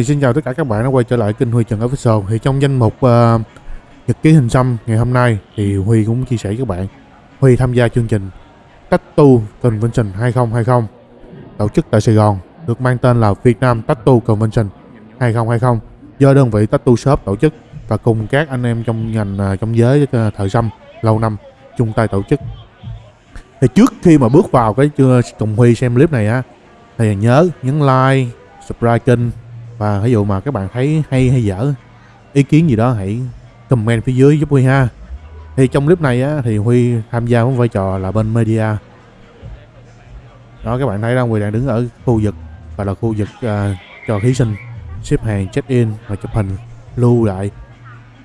thì xin chào tất cả các bạn đã quay trở lại kênh Huy Trần Official. Thì trong danh mục uh, Nhật ký hình xăm ngày hôm nay Thì Huy cũng chia sẻ với các bạn. Huy tham gia chương trình Tattoo Convention 2020 Tổ chức tại Sài Gòn Được mang tên là Việt Nam Tattoo Convention 2020 Do đơn vị Tattoo Shop tổ chức Và cùng các anh em trong ngành uh, trong giới uh, thợ xăm lâu năm chung tay tổ chức. Thì trước khi mà bước vào cái cùng Huy xem clip này á Thì nhớ nhấn like subscribe kênh và ví dụ mà các bạn thấy hay hay dở ý kiến gì đó hãy comment phía dưới giúp Huy ha. Thì trong clip này á, thì Huy tham gia với vai trò là bên media. Đó các bạn thấy đang Huy đang đứng ở khu vực và là khu vực uh, cho thí sinh xếp hàng check in và chụp hình lưu lại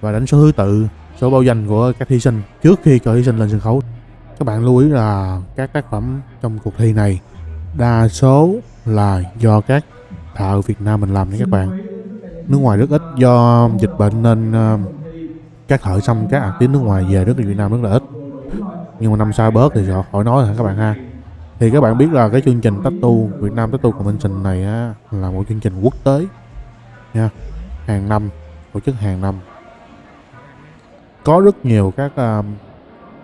và đánh số thứ tự số báo danh của các thí sinh trước khi cho thí sinh lên sân khấu. Các bạn lưu ý là các tác phẩm trong cuộc thi này đa số là do các thợ Việt Nam mình làm nha các bạn. nước ngoài rất ít do dịch bệnh nên uh, các thợ xăm các artist nước ngoài về rất là Việt Nam rất là ít. Nhưng mà năm sau bớt thì họ khỏi nói rồi các bạn ha? Thì các bạn biết là cái chương trình tattoo Việt Nam Tattoo Convention này á, là một chương trình quốc tế nha. Hàng năm tổ chức hàng năm. Có rất nhiều các uh,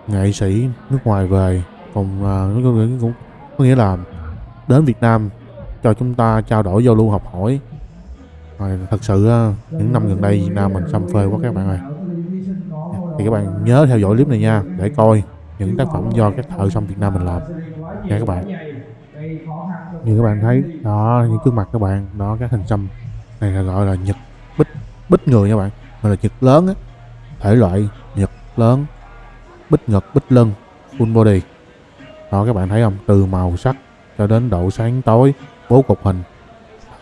nghệ sĩ nước ngoài về cùng uh, cũng có nghĩa là đến Việt Nam cho chúng ta trao đổi giao lưu học hỏi. Rồi, thật sự những năm gần đây Việt Nam mình xâm phê quá các bạn ơi. Thì các bạn nhớ theo dõi clip này nha, để coi những tác phẩm do các thợ xăm Việt Nam mình làm. Nha các bạn. Như các bạn thấy, đó, những gương mặt các bạn, đó, các hình xăm này là gọi là nhật bích bích người nha bạn, gọi là nhật lớn á. Thể loại nhật lớn, bích ngực bích lưng full body. Đó, các bạn thấy không? Từ màu sắc cho đến độ sáng tối bố cục hình.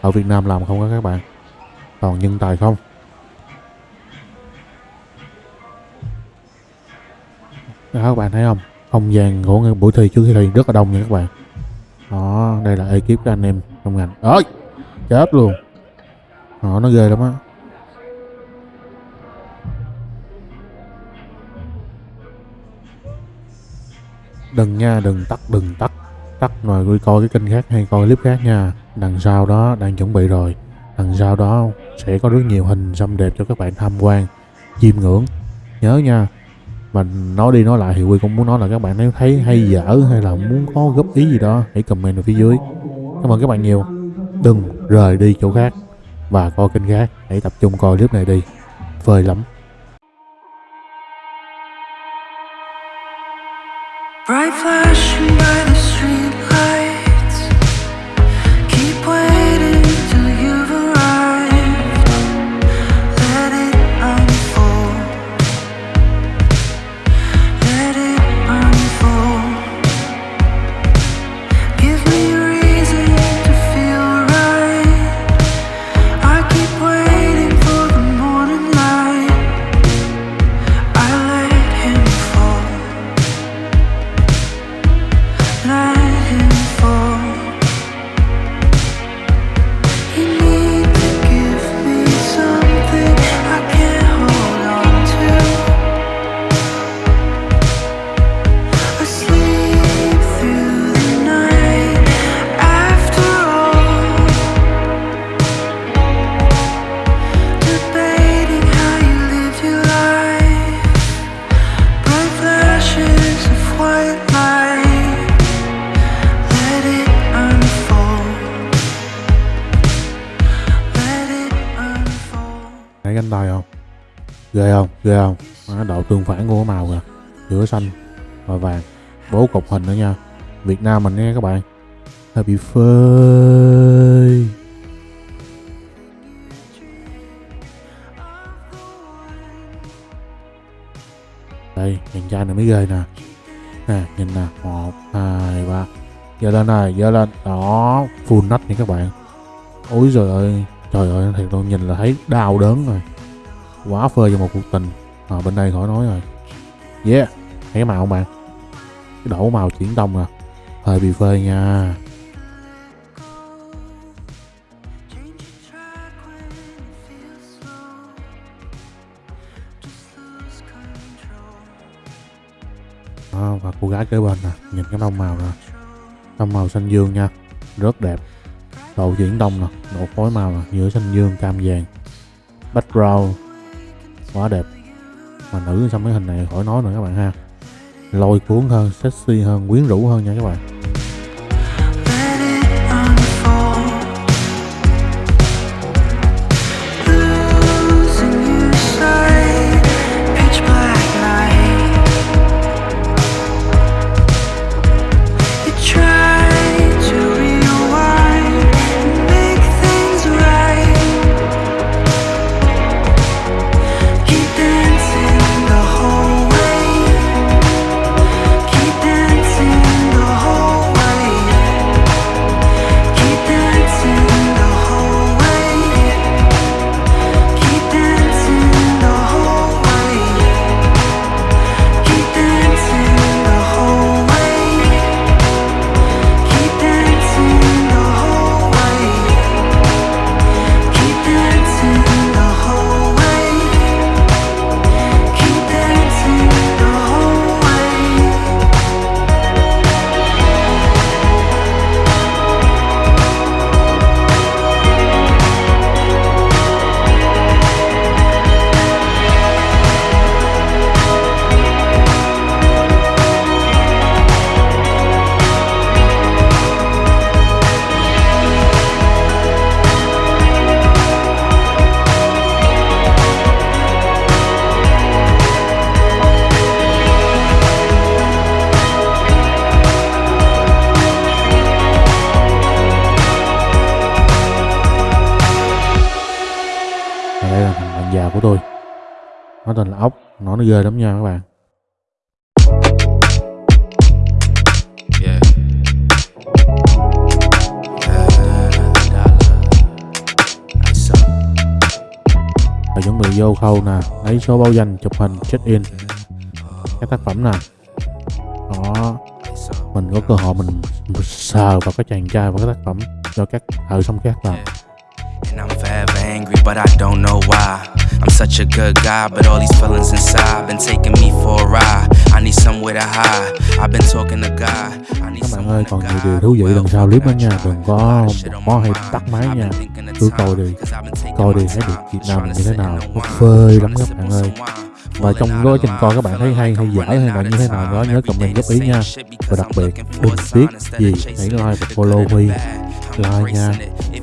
Ở Việt Nam làm không có các bạn. Toàn nhân tài không? Đó các bạn thấy không? Không gian của buổi thi trước khi thi rất là đông nha các bạn. Đó, đây là ekip của anh em trong ngành. Ơi chết luôn. Đó nó ghê lắm á. Đừng nha, đừng tắt đừng tắt tắt rồi coi cái kênh khác hay coi clip khác nha. Đằng sau đó đang chuẩn bị rồi. Đằng sau đó sẽ có rất nhiều hình xăm đẹp cho các bạn tham quan. Chiêm ngưỡng. Nhớ nha. Mà nói đi nói lại thì Quy cũng muốn nói là các bạn nếu thấy hay dở hay là muốn có góp ý gì đó, hãy comment ở phía dưới. Cảm ơn các bạn nhiều. Đừng rời đi chỗ khác. Và coi kênh khác. Hãy tập trung coi clip này đi. Phơi lắm. Bright flashing by the thấy cánh tay không? Ghê không? Ghê không? Đó, độ tương phản của màu kìa. Giữa xanh và vàng. Bố cục hình nữa nha. Việt Nam mình nha các bạn. Hơi bị phơi đây nhìn trai này mới ghê nè. Nè nhìn nè. Một hai ba. Giờ lên này giờ lên. Đó full nách nha các bạn. Ôi rồi. ơi trời ơi thiệt tôi nhìn là thấy đau đớn rồi. Quá phơi cho một cuộc tình. À, bên đây khỏi nói rồi. Yeah thấy cái màu không bạn? Cái đổ màu chuyển tông à. Hơi bị phơi nha. À, và cô gái kế bên nè nhìn cái tông màu nè. Tông màu xanh dương nha. Rất đẹp độ chuyển đông nè, độ phối màu nè giữa xanh dương, cam vàng background quá đẹp. Mà nữ xong cái hình này khỏi nói nữa các bạn ha. Lôi cuốn hơn, sexy hơn, quyến rũ hơn nha các bạn. Già của tôi. Nó tên là ốc nó nó ghê lắm nha các bạn. Và chuẩn bị vô khâu nè lấy số báo danh chụp hình check in. Các tác phẩm nè đó mình có cơ hội mình, mình sờ vào các chàng trai và các tác phẩm cho các thợ xong các làm And I'm forever angry, but I don't know why. I'm such a good guy, but all these feelings inside been taking me for a ride. I need somewhere to hide. I've been talking to God. I need các bạn ơi to còn nhiều điều thú vị lần sau clip đó nha đừng có my hay tắt máy nha. cứ coi đi. coi đi thấy được Việt Nam như thế nào. nó phê lắm các bạn ơi. và trong quá trình coi các bạn thấy hay hay dở hay là như thế nào đó nhớ comment góp ý nha. và đặc biệt đừng tiếc gì? Hãy like và follow Huy like nha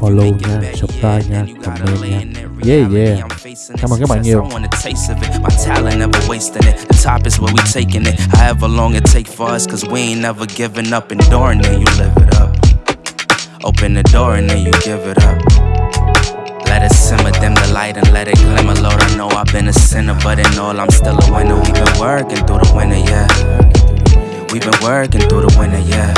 follow nha subscribe nha comment nha yeah yeah cảm ơn các bạn nhiều I want a taste of it. My talent never wasting it. The top is where we taking it. However long it take for us, cause we ain't never giving up. Enduring it, you live it up. Open the door and then you give it up. Let it simmer, dim the light and let it glimmer. Lord, I know I've been a sinner, but in all, I'm still a winner. We've been working through the winter, yeah. We've been working through the winter, yeah.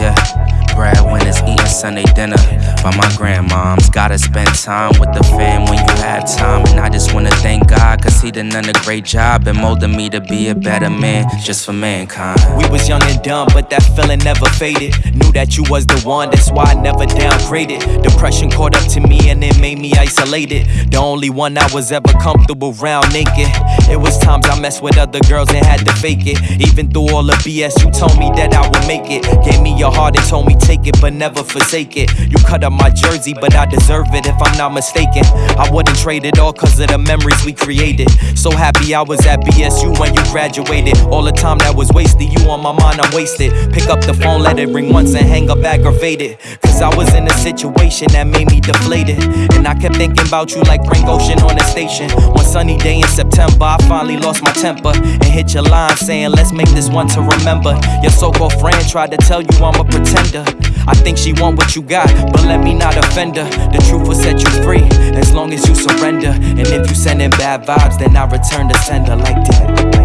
Yeah. Breadwinners eating Sunday dinner by my grandmoms. Gotta spend time with the fam when you have time. And I just wanna thank God, cause He done done a great job in molding me to be a better man just for mankind. We was young and dumb, but that feeling never faded. Knew that you was the one, that's why I never downgraded. Depression caught up to me and it made me isolated. The only one I was ever comfortable around naked. It was times I messed with other girls and had to fake it. Even through all the BS, you told me that I would make it. Gave me your heart and told me take it, but never forsake it. You cut up my jersey, but I deserve it if I'm not mistaken. I wouldn't trade it all cause of the memories we created. So happy I was at BSU when you graduated. All the time that was wasted, you on my mind, I'm wasted. Pick up the phone, let it ring once and hang up aggravated. Cause I was in a situation that made me deflated. And I kept thinking about you like Frank Ocean on the station. One sunny day in September, I finally lost my temper and hit your line saying, Let's make this one to remember. Your so called friend tried to tell you I'm a pretender. I think she want what you got, but let me not offend her. The truth will set you free as long as you surrender. And if you sending bad vibes, then I return the sender like that.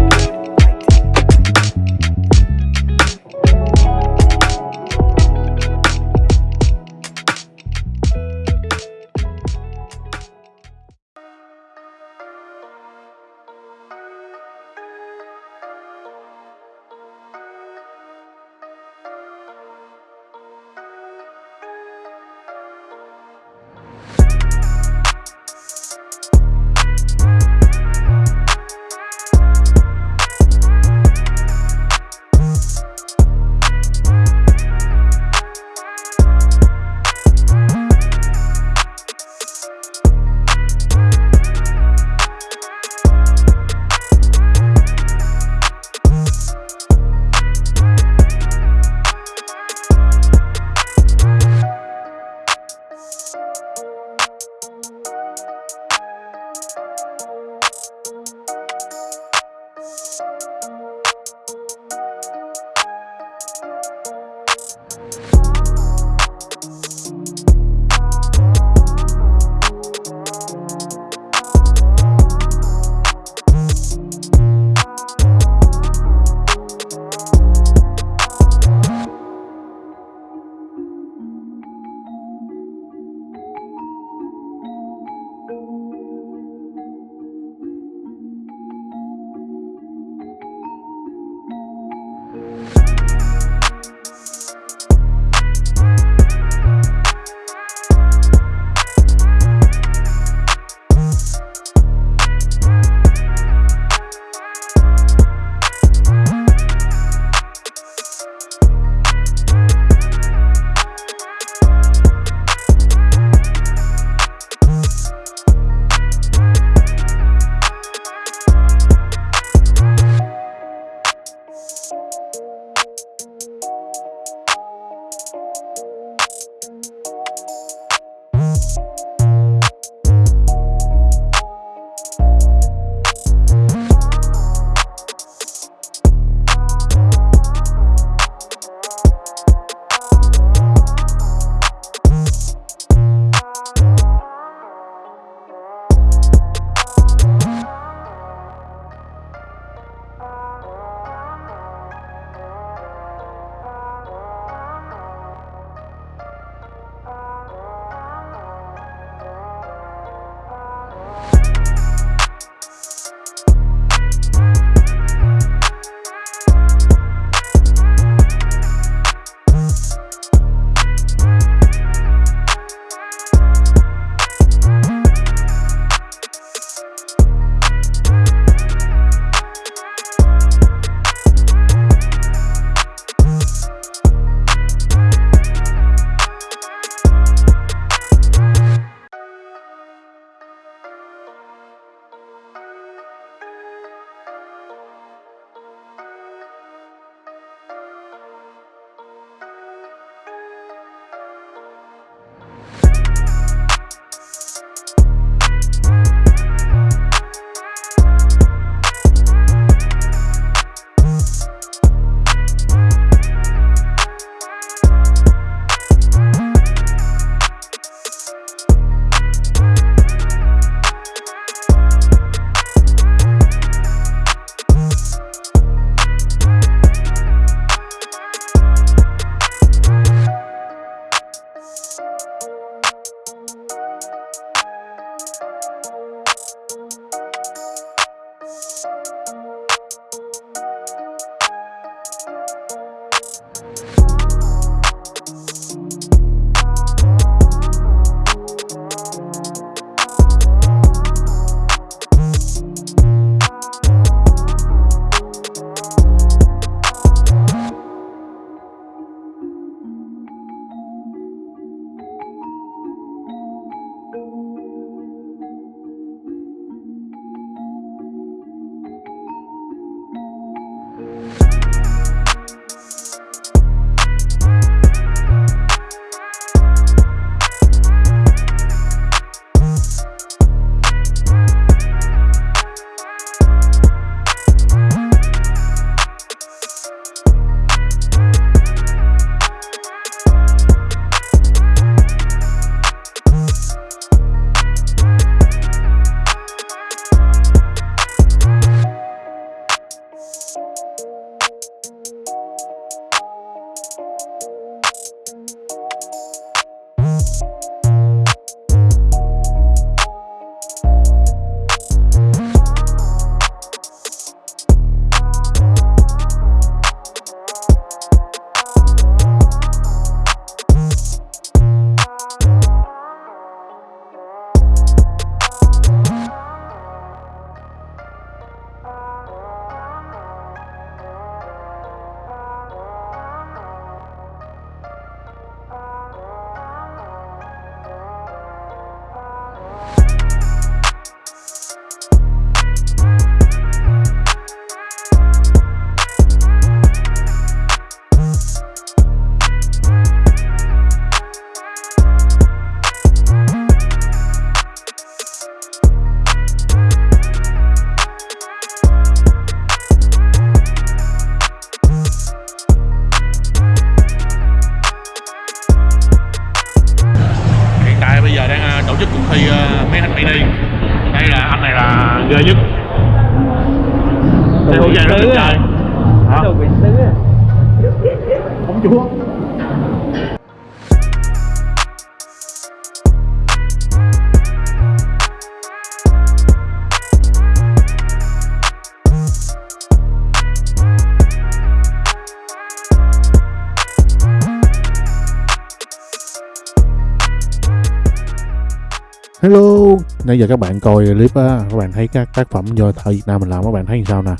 Hello, nãy giờ các bạn coi clip á, các bạn thấy các tác phẩm do thợ Việt Nam mình làm các bạn thấy như sao nè?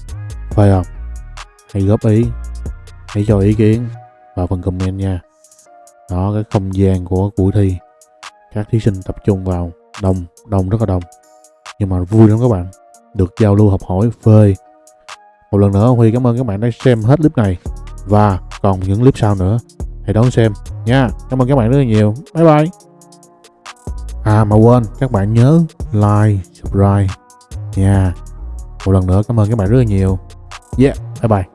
Phải không? Hãy góp ý, hãy cho ý kiến vào phần comment nha. Đó, cái không gian của buổi thi, các thí sinh tập trung vào đông, đông rất là đông. Nhưng mà vui lắm các bạn, được giao lưu học hỏi, phê. Một lần nữa Huy cảm ơn các bạn đã xem hết clip này và còn những clip sau nữa. Hãy đón xem nha. Cảm ơn các bạn rất là nhiều. Bye bye. À mà quên, các bạn nhớ like, subscribe nha. Một lần nữa cảm ơn các bạn rất là nhiều. Yeah, bye bye.